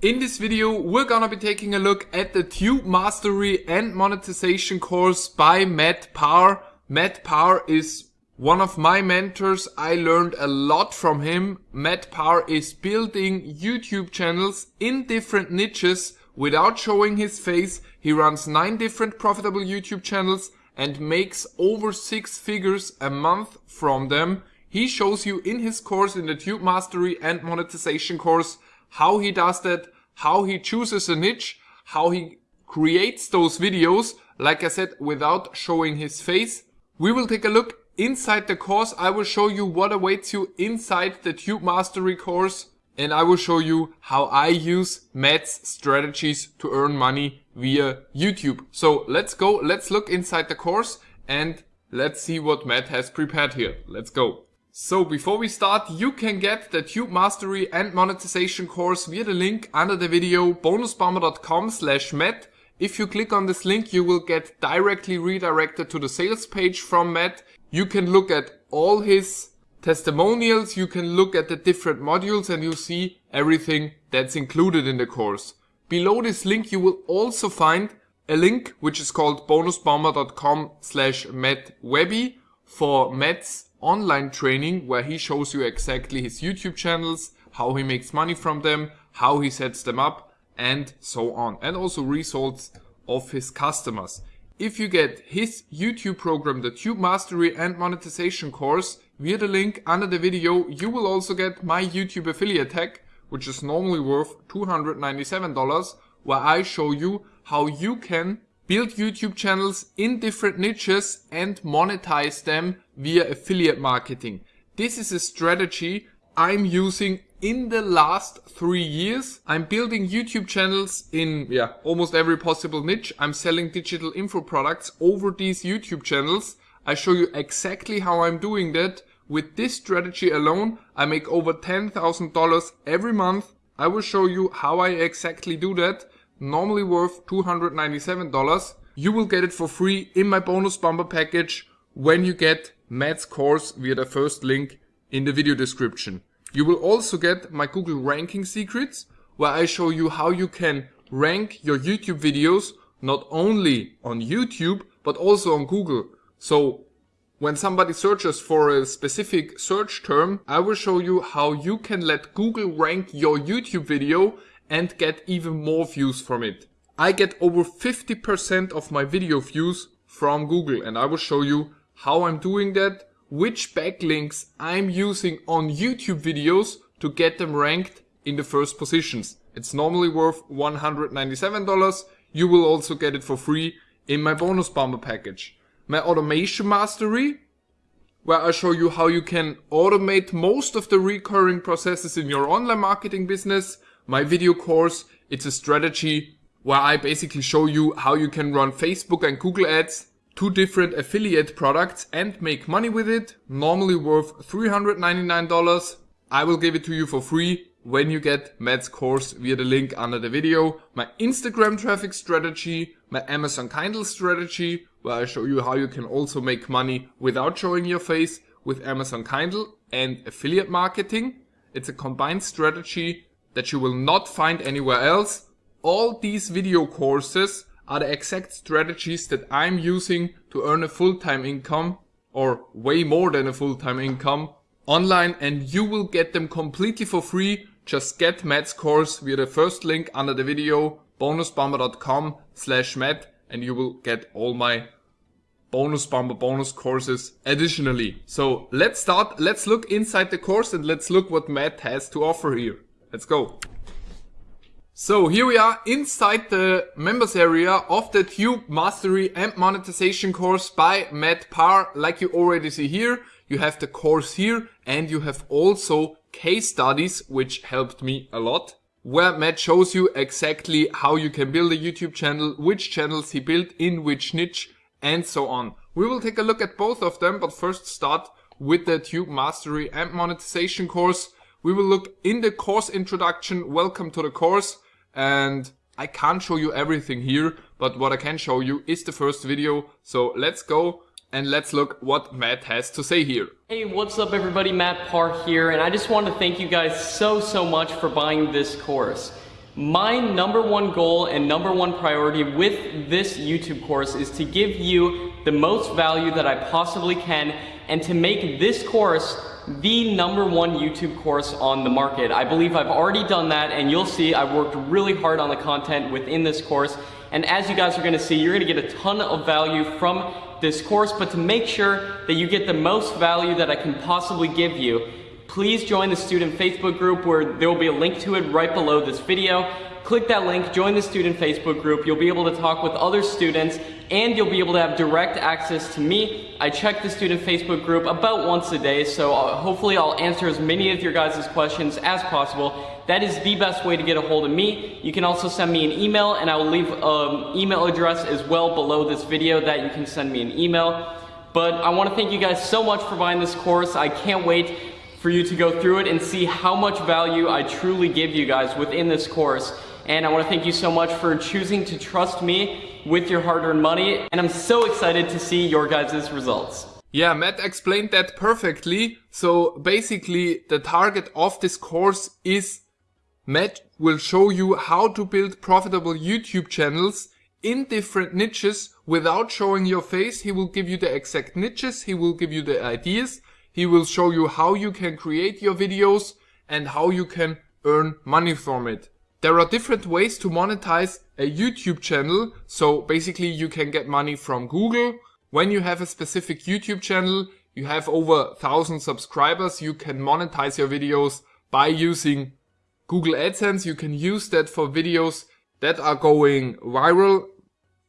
In this video, we're gonna be taking a look at the Tube Mastery and Monetization course by Matt Par. Matt Par is one of my mentors. I learned a lot from him. Matt Par is building YouTube channels in different niches without showing his face. He runs nine different profitable YouTube channels and makes over six figures a month from them. He shows you in his course, in the Tube Mastery and Monetization course, how he does that, how he chooses a niche, how he creates those videos, like I said, without showing his face. We will take a look inside the course. I will show you what awaits you inside the Tube Mastery course. And I will show you how I use Matt's strategies to earn money via YouTube. So let's go, let's look inside the course and let's see what Matt has prepared here. Let's go. So before we start, you can get the Tube Mastery and Monetization course via the link under the video bonusbomber.com slash Matt. If you click on this link, you will get directly redirected to the sales page from Matt. You can look at all his testimonials, you can look at the different modules and you see everything that's included in the course. Below this link, you will also find a link which is called bonusbomber.com slash mattwebby for Matt's online training where he shows you exactly his YouTube channels, how he makes money from them, how he sets them up, and so on. And also results of his customers. If you get his YouTube program, the Tube Mastery and Monetization course, via the link under the video, you will also get my YouTube affiliate tag, which is normally worth $297, where I show you how you can build YouTube channels in different niches and monetize them via affiliate marketing. This is a strategy I'm using in the last three years. I'm building YouTube channels in yeah almost every possible niche. I'm selling digital info products over these YouTube channels. I show you exactly how I'm doing that. With this strategy alone, I make over $10,000 every month. I will show you how I exactly do that normally worth $297. You will get it for free in my bonus bomber package when you get Matt's course via the first link in the video description. You will also get my Google ranking secrets where I show you how you can rank your YouTube videos not only on YouTube but also on Google. So when somebody searches for a specific search term, I will show you how you can let Google rank your YouTube video and get even more views from it. I get over 50% of my video views from Google and I will show you how I'm doing that, which backlinks I'm using on YouTube videos to get them ranked in the first positions. It's normally worth $197. You will also get it for free in my bonus bomber package. My automation mastery, where I show you how you can automate most of the recurring processes in your online marketing business my video course, it's a strategy where I basically show you how you can run Facebook and Google ads, two different affiliate products and make money with it, normally worth $399. I will give it to you for free when you get Matt's course via the link under the video, my Instagram traffic strategy, my Amazon Kindle strategy, where I show you how you can also make money without showing your face with Amazon Kindle and affiliate marketing. It's a combined strategy that you will not find anywhere else. All these video courses are the exact strategies that I'm using to earn a full-time income or way more than a full-time income online and you will get them completely for free. Just get Matt's course via the first link under the video bonusbomber.com slash Matt and you will get all my bonus bomber bonus courses additionally. So let's start, let's look inside the course and let's look what Matt has to offer here. Let's go. So here we are inside the members area of the Tube Mastery and Monetization course by Matt Par. Like you already see here, you have the course here and you have also case studies, which helped me a lot, where Matt shows you exactly how you can build a YouTube channel, which channels he built in which niche and so on. We will take a look at both of them, but first start with the Tube Mastery and Monetization course we will look in the course introduction, welcome to the course, and I can't show you everything here, but what I can show you is the first video, so let's go and let's look what Matt has to say here. Hey, what's up everybody, Matt Par here, and I just want to thank you guys so, so much for buying this course. My number one goal and number one priority with this YouTube course is to give you the most value that I possibly can and to make this course the number one YouTube course on the market. I believe I've already done that and you'll see I've worked really hard on the content within this course and as you guys are gonna see, you're gonna get a ton of value from this course, but to make sure that you get the most value that I can possibly give you, please join the student Facebook group where there will be a link to it right below this video. Click that link, join the student Facebook group. You'll be able to talk with other students and you'll be able to have direct access to me. I check the student Facebook group about once a day, so I'll, hopefully I'll answer as many of your guys' questions as possible. That is the best way to get a hold of me. You can also send me an email and I will leave an um, email address as well below this video that you can send me an email. But I want to thank you guys so much for buying this course. I can't wait for you to go through it and see how much value I truly give you guys within this course. And I want to thank you so much for choosing to trust me with your hard-earned money. And I'm so excited to see your guys' results. Yeah, Matt explained that perfectly. So basically the target of this course is Matt will show you how to build profitable YouTube channels in different niches without showing your face. He will give you the exact niches. He will give you the ideas he will show you how you can create your videos and how you can earn money from it. There are different ways to monetize a YouTube channel. So basically you can get money from Google. When you have a specific YouTube channel, you have over 1000 subscribers, you can monetize your videos by using Google AdSense. You can use that for videos that are going viral.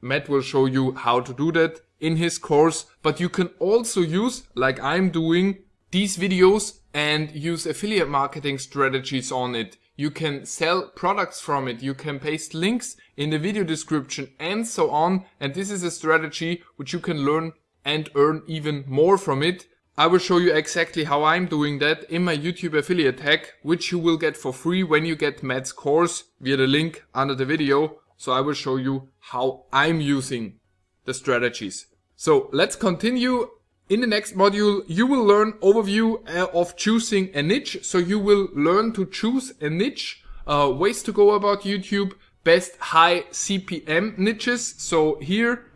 Matt will show you how to do that in his course, but you can also use, like I'm doing, these videos and use affiliate marketing strategies on it. You can sell products from it, you can paste links in the video description and so on. And this is a strategy which you can learn and earn even more from it. I will show you exactly how I'm doing that in my YouTube affiliate hack, which you will get for free when you get Matt's course via the link under the video. So I will show you how I'm using the strategies. So let's continue. In the next module, you will learn overview uh, of choosing a niche. So you will learn to choose a niche, uh, ways to go about YouTube, best high CPM niches. So here,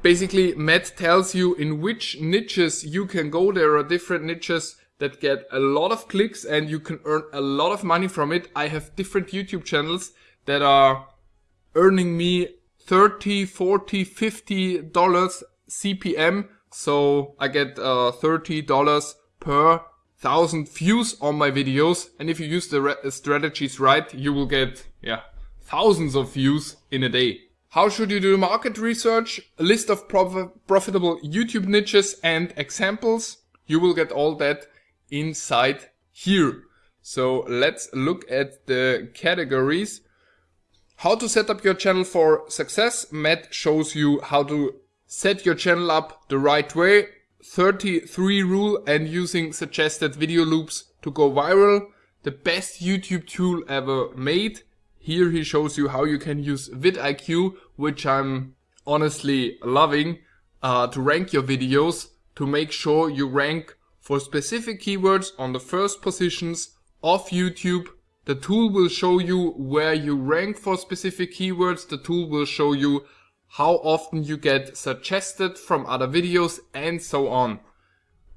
basically Matt tells you in which niches you can go. There are different niches that get a lot of clicks and you can earn a lot of money from it. I have different YouTube channels that are earning me 30, 40, 50 dollars CPM. So I get uh, $30 per thousand views on my videos. And if you use the strategies right, you will get, yeah, thousands of views in a day. How should you do market research? A list of prof profitable YouTube niches and examples. You will get all that inside here. So let's look at the categories. How to set up your channel for success. Matt shows you how to set your channel up the right way, 33 rule and using suggested video loops to go viral, the best YouTube tool ever made. Here he shows you how you can use vidIQ, which I'm honestly loving, uh, to rank your videos, to make sure you rank for specific keywords on the first positions of YouTube. The tool will show you where you rank for specific keywords. The tool will show you how often you get suggested from other videos and so on.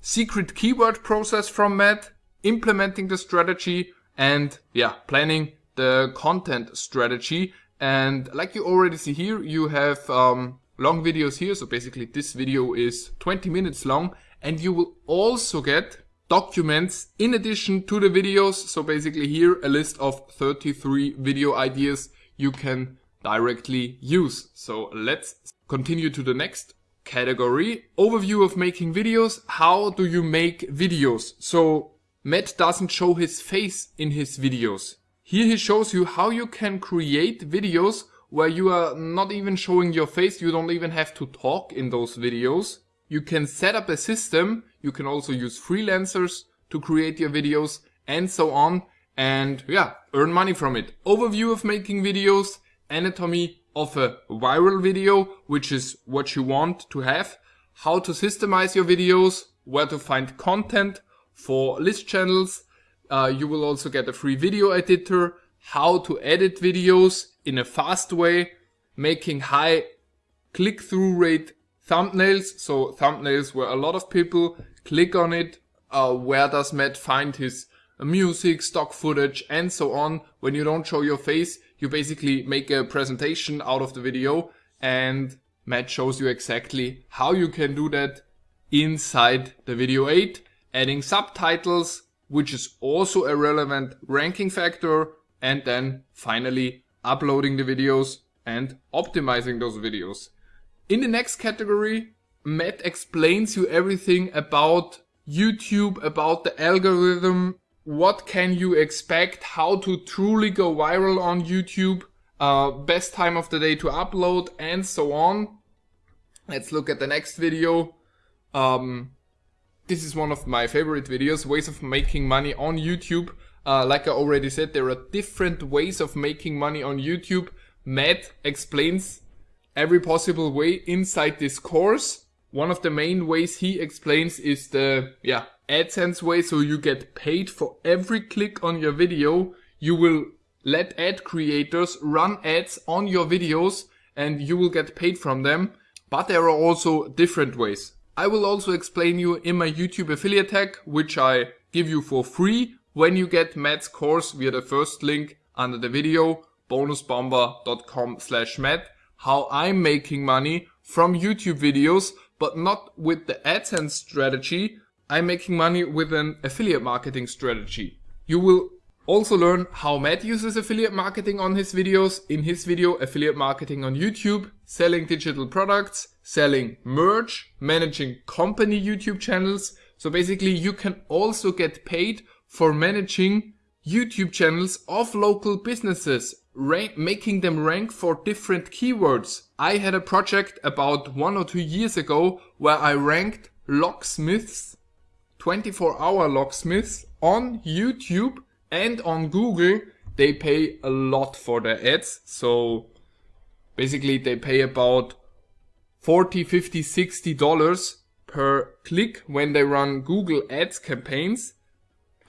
Secret keyword process from Matt, implementing the strategy and yeah, planning the content strategy. And like you already see here, you have um, long videos here. So basically this video is 20 minutes long and you will also get documents in addition to the videos. So basically here a list of 33 video ideas you can directly use. So let's continue to the next category. Overview of making videos. How do you make videos? So Matt doesn't show his face in his videos. Here he shows you how you can create videos where you are not even showing your face. You don't even have to talk in those videos. You can set up a system. You can also use freelancers to create your videos and so on. And yeah, earn money from it. Overview of making videos anatomy of a viral video, which is what you want to have, how to systemize your videos, where to find content for list channels. Uh, you will also get a free video editor, how to edit videos in a fast way, making high click-through rate thumbnails. So thumbnails where a lot of people click on it. Uh, where does Matt find his music, stock footage, and so on. When you don't show your face, you basically make a presentation out of the video and Matt shows you exactly how you can do that inside the video 8, adding subtitles, which is also a relevant ranking factor, and then finally uploading the videos and optimizing those videos. In the next category, Matt explains you everything about YouTube, about the algorithm, what can you expect, how to truly go viral on YouTube, uh, best time of the day to upload, and so on. Let's look at the next video. Um, this is one of my favorite videos, ways of making money on YouTube. Uh, like I already said, there are different ways of making money on YouTube. Matt explains every possible way inside this course. One of the main ways he explains is the yeah AdSense way, so you get paid for every click on your video. You will let ad creators run ads on your videos and you will get paid from them. But there are also different ways. I will also explain you in my YouTube affiliate tag, which I give you for free when you get Matt's course via the first link under the video, bonusbomber.com slash Matt, how I'm making money from YouTube videos, but not with the AdSense strategy. I'm making money with an affiliate marketing strategy. You will also learn how Matt uses affiliate marketing on his videos. In his video, affiliate marketing on YouTube, selling digital products, selling merch, managing company YouTube channels. So basically you can also get paid for managing YouTube channels of local businesses, making them rank for different keywords. I had a project about one or two years ago where I ranked locksmiths, 24 hour locksmiths on YouTube and on Google, they pay a lot for their ads. So basically they pay about 40, 50, 60 dollars per click when they run Google ads campaigns.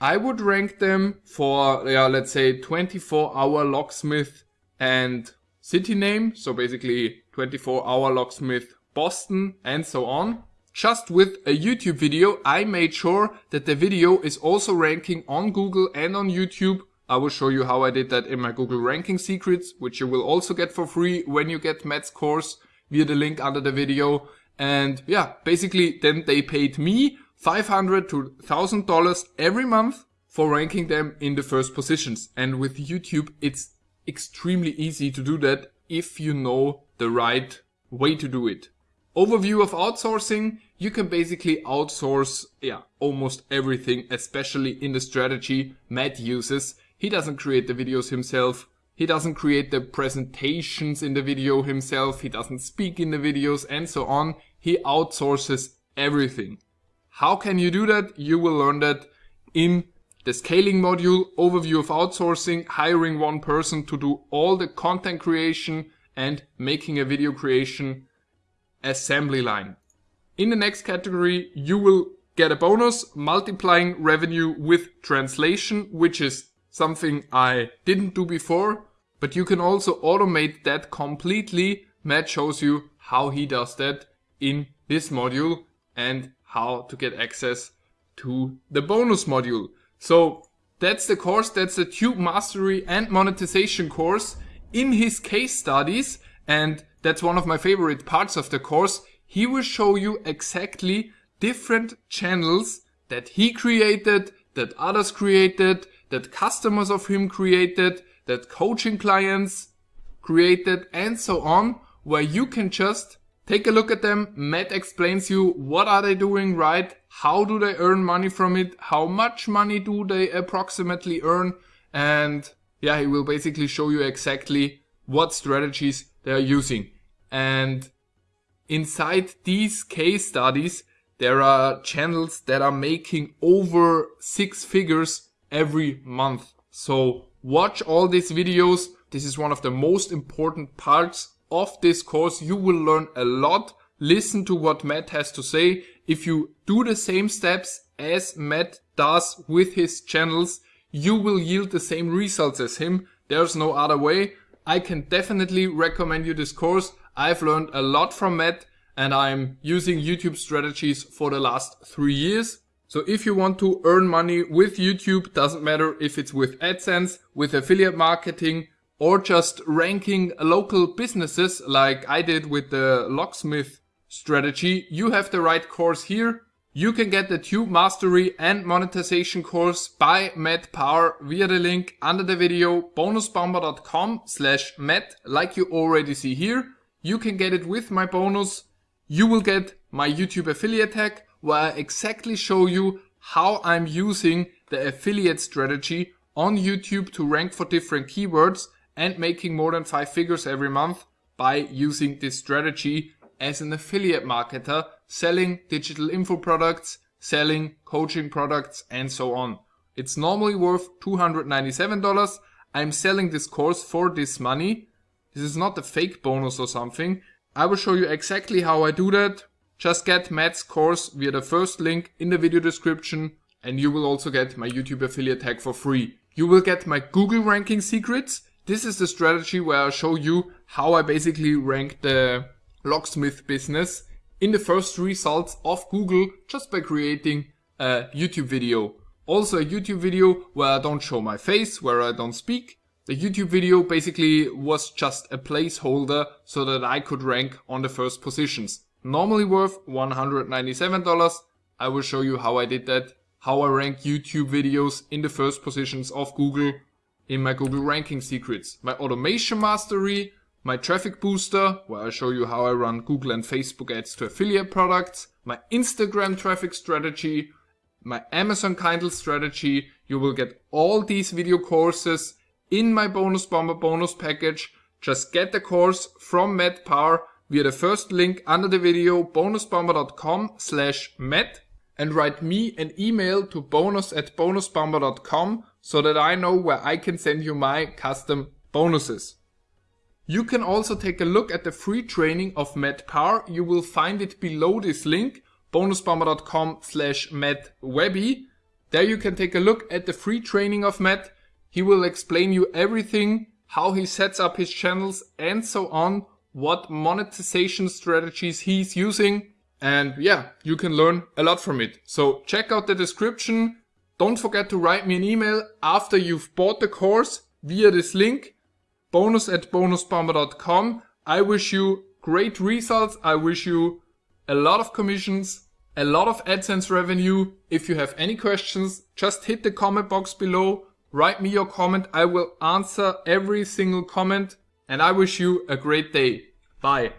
I would rank them for, yeah, let's say 24 hour locksmith and city name. So basically 24 hour locksmith Boston and so on. Just with a YouTube video, I made sure that the video is also ranking on Google and on YouTube. I will show you how I did that in my Google ranking secrets, which you will also get for free when you get Matt's course via the link under the video. And yeah, basically then they paid me 500 to 1000 dollars every month for ranking them in the first positions. And with YouTube, it's extremely easy to do that if you know the right way to do it. Overview of outsourcing. You can basically outsource, yeah, almost everything, especially in the strategy Matt uses. He doesn't create the videos himself. He doesn't create the presentations in the video himself. He doesn't speak in the videos and so on. He outsources everything. How can you do that? You will learn that in the scaling module, overview of outsourcing, hiring one person to do all the content creation and making a video creation assembly line. In the next category, you will get a bonus multiplying revenue with translation, which is something I didn't do before, but you can also automate that completely. Matt shows you how he does that in this module and how to get access to the bonus module. So that's the course, that's the Tube Mastery and Monetization course in his case studies and that's one of my favorite parts of the course. He will show you exactly different channels that he created, that others created, that customers of him created, that coaching clients created and so on, where you can just take a look at them. Matt explains you what are they doing right, how do they earn money from it, how much money do they approximately earn, and yeah, he will basically show you exactly what strategies they are using. And inside these case studies, there are channels that are making over six figures every month. So watch all these videos. This is one of the most important parts of this course. You will learn a lot. Listen to what Matt has to say. If you do the same steps as Matt does with his channels, you will yield the same results as him. There's no other way. I can definitely recommend you this course. I've learned a lot from Matt and I'm using YouTube strategies for the last three years. So if you want to earn money with YouTube, doesn't matter if it's with AdSense, with affiliate marketing, or just ranking local businesses like I did with the locksmith strategy, you have the right course here. You can get the Tube Mastery and Monetization course by Matt Power via the link under the video bonusbomber.com slash Matt like you already see here. You can get it with my bonus. You will get my YouTube affiliate tag where I exactly show you how I'm using the affiliate strategy on YouTube to rank for different keywords and making more than five figures every month by using this strategy as an affiliate marketer, selling digital info products, selling coaching products, and so on. It's normally worth $297. I'm selling this course for this money. This is not a fake bonus or something. I will show you exactly how I do that. Just get Matt's course via the first link in the video description and you will also get my YouTube affiliate tag for free. You will get my Google ranking secrets. This is the strategy where I show you how I basically rank the locksmith business in the first results of Google just by creating a YouTube video. Also a YouTube video where I don't show my face, where I don't speak. The YouTube video basically was just a placeholder so that I could rank on the first positions. Normally worth $197. I will show you how I did that, how I rank YouTube videos in the first positions of Google in my Google ranking secrets. My automation mastery, my traffic booster, where I show you how I run Google and Facebook ads to affiliate products, my Instagram traffic strategy, my Amazon Kindle strategy. You will get all these video courses in my bonus bomber bonus package. Just get the course from Matt Power via the first link under the video bonusbomber.com slash Matt and write me an email to bonus at bonusbomber.com so that I know where I can send you my custom bonuses. You can also take a look at the free training of Matt Power. You will find it below this link, bonusbomber.com slash mattwebby. There you can take a look at the free training of Matt. He will explain you everything, how he sets up his channels and so on, what monetization strategies he's using. And yeah, you can learn a lot from it. So check out the description. Don't forget to write me an email after you've bought the course via this link bonus at bonusbomber.com. I wish you great results. I wish you a lot of commissions, a lot of AdSense revenue. If you have any questions, just hit the comment box below. Write me your comment. I will answer every single comment and I wish you a great day. Bye.